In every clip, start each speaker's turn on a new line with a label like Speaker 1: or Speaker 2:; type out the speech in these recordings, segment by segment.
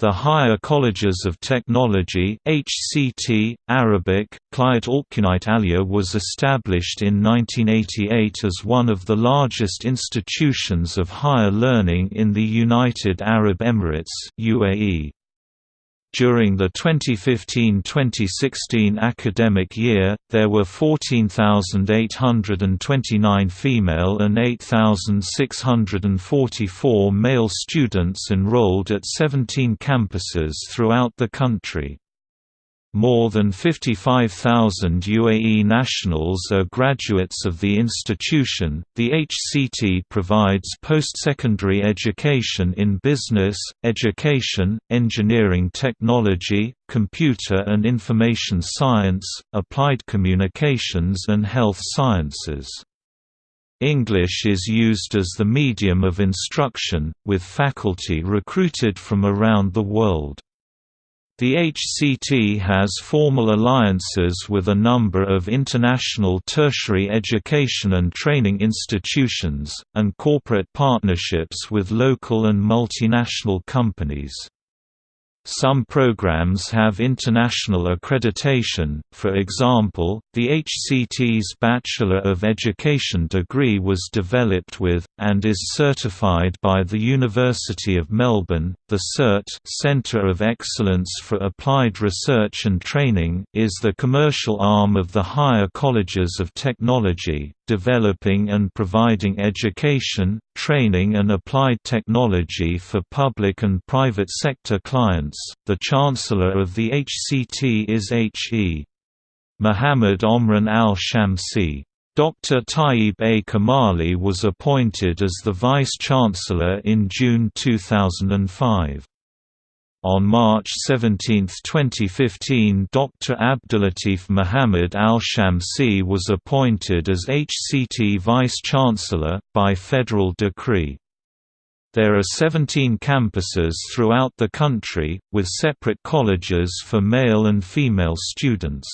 Speaker 1: The Higher Colleges of Technology HCT, Arabic, Kliat Alkunite Alia was established in 1988 as one of the largest institutions of higher learning in the United Arab Emirates UAE. During the 2015–2016 academic year, there were 14,829 female and 8,644 male students enrolled at 17 campuses throughout the country. More than 55,000 UAE nationals are graduates of the institution. The HCT provides post-secondary education in business, education, engineering technology, computer and information science, applied communications and health sciences. English is used as the medium of instruction, with faculty recruited from around the world. The HCT has formal alliances with a number of international tertiary education and training institutions, and corporate partnerships with local and multinational companies. Some programs have international accreditation, for example, the HCT's Bachelor of Education degree was developed with, and is certified by the University of Melbourne. The CERT Centre of Excellence for Applied Research and Training is the commercial arm of the higher colleges of technology, developing and providing education, training and applied technology for public and private sector clients. The Chancellor of the HCT is H.E. Muhammad Omran al-Shamsi. Dr. Tayyib A. Kamali was appointed as the Vice-Chancellor in June 2005. On March 17, 2015 Dr. Abdulatif Muhammad al-Shamsi was appointed as HCT Vice-Chancellor, by federal decree. There are 17 campuses throughout the country, with separate colleges for male and female students.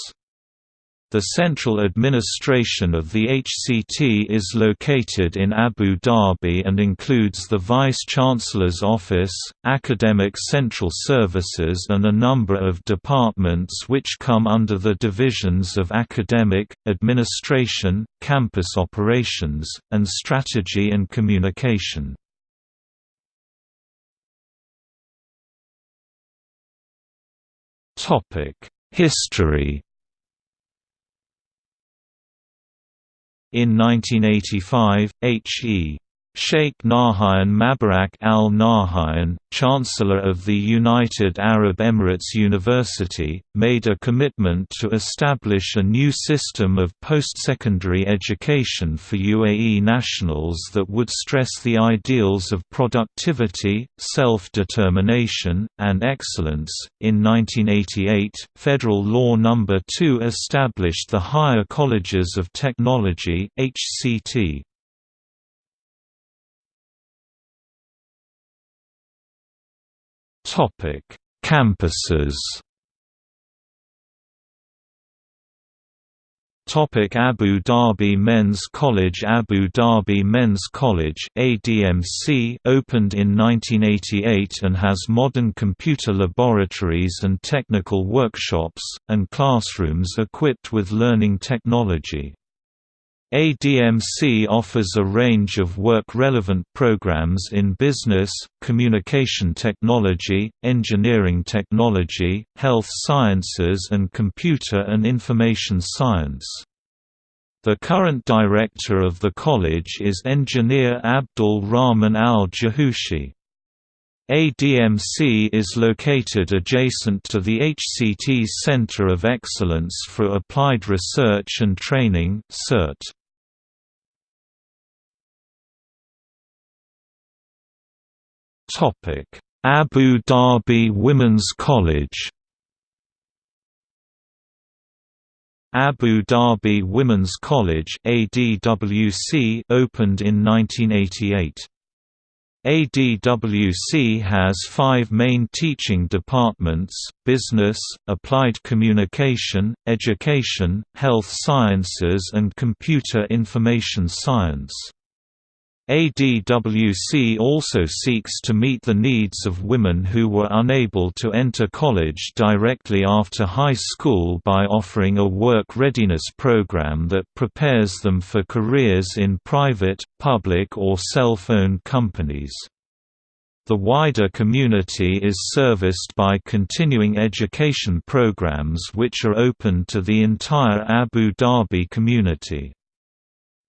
Speaker 1: The central administration of the HCT is located in Abu Dhabi and includes the Vice-Chancellor's Office, Academic Central Services and a number of departments which come under the divisions of Academic, Administration, Campus Operations, and Strategy and Communication. History In 1985, H.E. Sheikh Nahyan Mubarak Al Nahyan, Chancellor of the United Arab Emirates University, made a commitment to establish a new system of post-secondary education for UAE nationals that would stress the ideals of productivity, self-determination, and excellence. In 1988, Federal Law No. 2 established the Higher Colleges of Technology (HCT). Topic: Campuses. Topic Abu Dhabi Men's College Abu Dhabi Men's College ADMC opened in 1988 and has modern computer laboratories and technical workshops, and classrooms equipped with learning technology. ADMC offers a range of work-relevant programs in business, communication technology, engineering technology, health sciences and computer and information science. The current director of the college is engineer Abdul Rahman al-Jahushi. ADMC is located adjacent to the HCT's Center of Excellence for Applied Research and Training CERT. Abu Dhabi Women's College Abu Dhabi Women's College ADWC opened in 1988. ADWC has five main teaching departments, business, applied communication, education, health sciences and computer information science. ADWC also seeks to meet the needs of women who were unable to enter college directly after high school by offering a work readiness program that prepares them for careers in private, public or self-owned companies. The wider community is serviced by continuing education programs which are open to the entire Abu Dhabi community.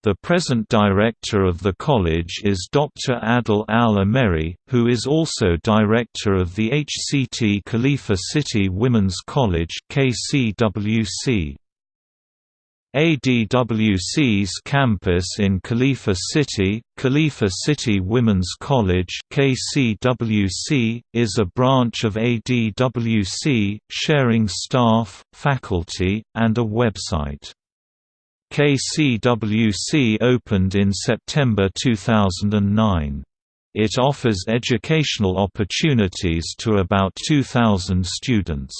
Speaker 1: The present director of the college is Dr. Adil Al-Ameri, who is also director of the HCT Khalifa City Women's College KCWC. ADWC's campus in Khalifa City, Khalifa City Women's College KCWC, is a branch of ADWC, sharing staff, faculty, and a website. KCWC opened in September 2009. It offers educational opportunities to about 2,000 students.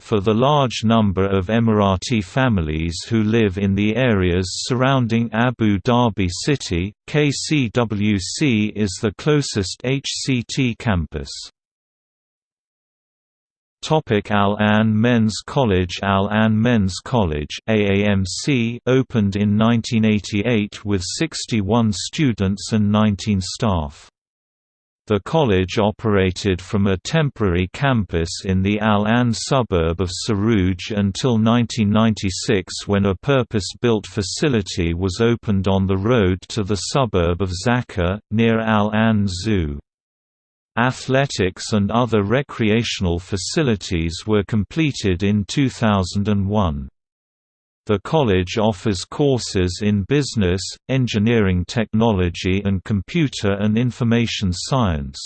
Speaker 1: For the large number of Emirati families who live in the areas surrounding Abu Dhabi city, KCWC is the closest HCT campus. Al-Ain Men's College Al-Ain Men's College AAMC opened in 1988 with 61 students and 19 staff. The college operated from a temporary campus in the Al-Ain suburb of Suruj until 1996 when a purpose-built facility was opened on the road to the suburb of Zaka, near Al-Ain Zoo. Athletics and other recreational facilities were completed in 2001. The college offers courses in business, engineering technology and computer and information science.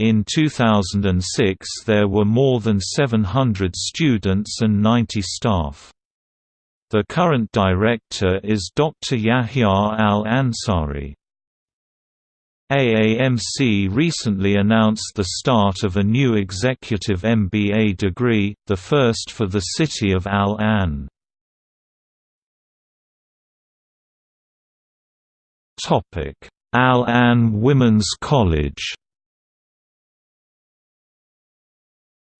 Speaker 1: In 2006 there were more than 700 students and 90 staff. The current director is Dr. Yahya Al-Ansari. AAMC recently announced the start of a new executive MBA degree, the first for the city of Al-Ain. Al-Ain Women's College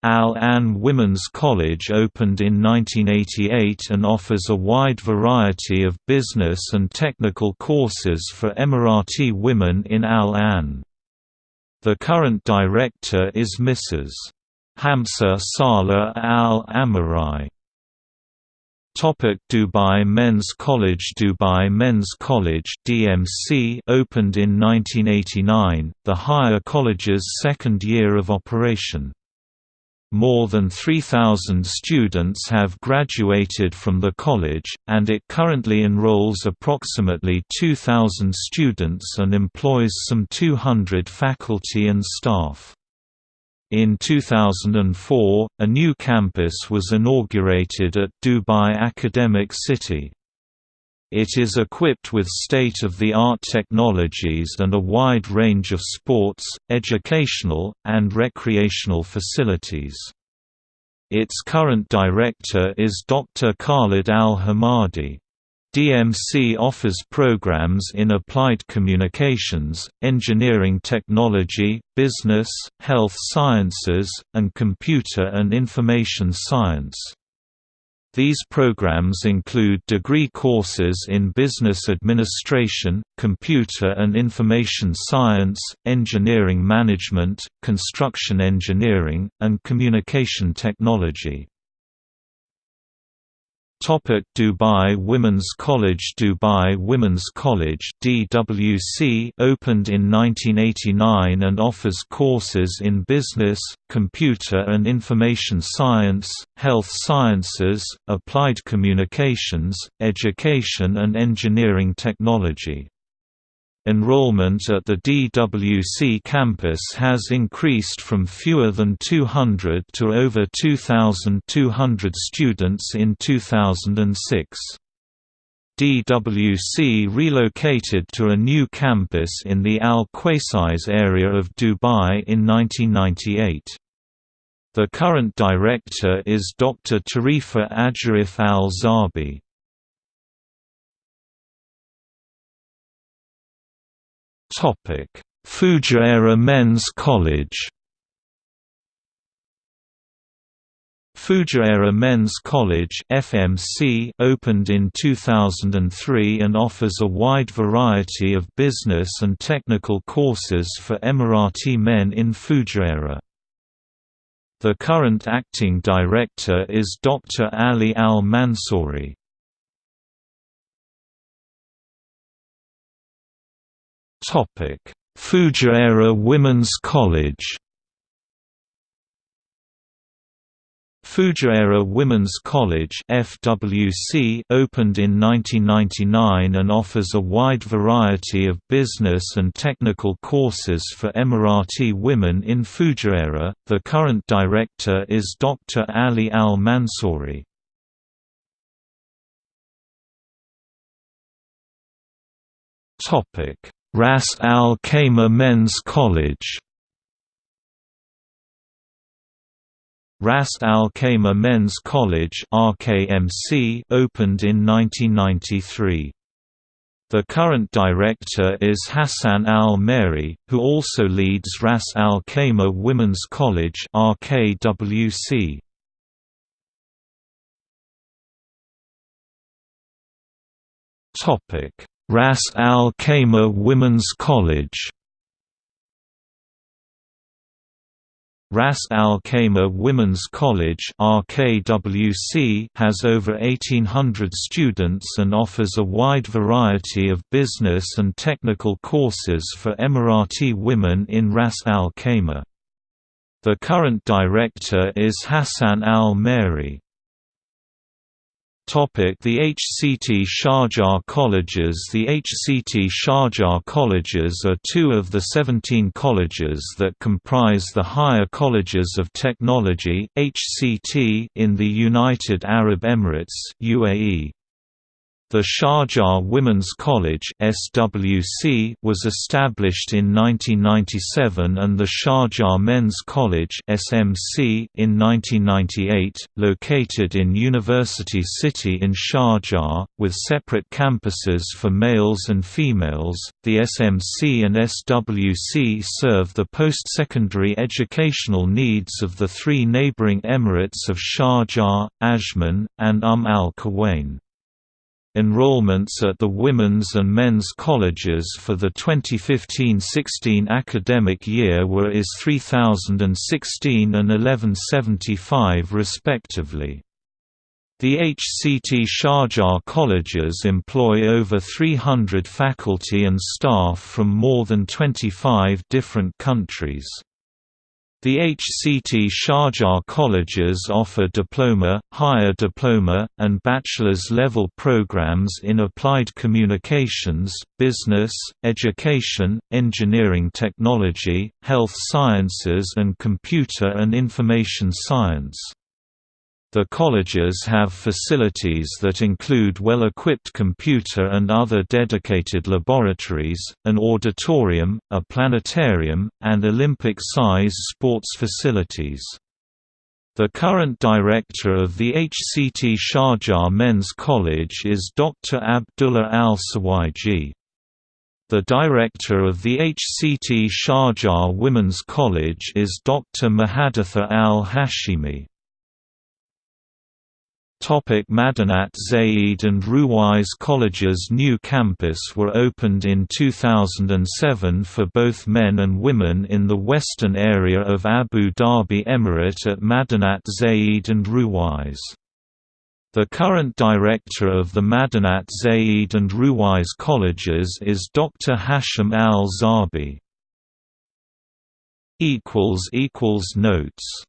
Speaker 1: Al-Ain Women's College opened in 1988 and offers a wide variety of business and technical courses for Emirati women in Al-Ain. The current director is Mrs. Hamsa Saleh Al-Amari. Topic Dubai Men's College Dubai Men's College DMC opened in 1989, the higher college's second year of operation. More than 3,000 students have graduated from the college, and it currently enrolls approximately 2,000 students and employs some 200 faculty and staff. In 2004, a new campus was inaugurated at Dubai Academic City. It is equipped with state-of-the-art technologies and a wide range of sports, educational, and recreational facilities. Its current director is Dr. Khalid Al-Hamadi. DMC offers programs in applied communications, engineering technology, business, health sciences, and computer and information science. These programs include degree courses in business administration, computer and information science, engineering management, construction engineering, and communication technology. Dubai Women's College Dubai Women's College DWC opened in 1989 and offers courses in business, computer and information science, health sciences, applied communications, education and engineering technology. Enrollment at the DWC campus has increased from fewer than 200 to over 2,200 students in 2006. DWC relocated to a new campus in the Al Qusais area of Dubai in 1998. The current director is Dr. Tarifa Ajarif Al-Zabi. Fujairah Men's College Fujairah Men's College FMC opened in 2003 and offers a wide variety of business and technical courses for Emirati men in Fujairah. The current acting director is Dr. Ali Al-Mansouri. Fujairah Women's College Fujairah Women's College FWC opened in 1999 and offers a wide variety of business and technical courses for Emirati women in Fujairah. The current director is Dr. Ali Al Mansouri. Topic: Ras Al Khaimah Men's College Ras Al Khaimah Men's College RKMC opened in 1993. The current director is Hassan Al-Mary, who also leads Ras Al Khaimah Women's College RKWC. Topic: Ras Al Khaimah Women's College Ras Al Khaimah Women's College RKWC has over 1800 students and offers a wide variety of business and technical courses for Emirati women in Ras Al Khaimah. The current director is Hassan Al-Mary. The HCT Sharjah Colleges The HCT Sharjah Colleges are two of the 17 colleges that comprise the Higher Colleges of Technology HCT in the United Arab Emirates UAE. The Sharjah Women's College (SWC) was established in 1997 and the Sharjah Men's College (SMC) in 1998, located in University City in Sharjah, with separate campuses for males and females. The SMC and SWC serve the post-secondary educational needs of the three neighboring emirates of Sharjah, Ajman, and Umm al-Quwain. Enrollments at the women's and men's colleges for the 2015–16 academic year were IS 3016 and 1175 respectively. The HCT Sharjah colleges employ over 300 faculty and staff from more than 25 different countries. The HCT Sharjah colleges offer diploma, higher diploma, and bachelor's level programs in applied communications, business, education, engineering technology, health sciences and computer and information science. The colleges have facilities that include well-equipped computer and other dedicated laboratories, an auditorium, a planetarium, and Olympic-size sports facilities. The current director of the HCT Sharjah Men's College is Dr. Abdullah Al-Sawaiji. The director of the HCT Sharjah Women's College is Dr. Muhaditha Al-Hashimi. Topic Madinat Zayed and Ruwais College's new campus were opened in 2007 for both men and women in the western area of Abu Dhabi Emirate at Madinat Zayed and Ruwais. The current director of the Madinat Zayed and Ruwais Colleges is Dr. Hashim Al-Zabi. Notes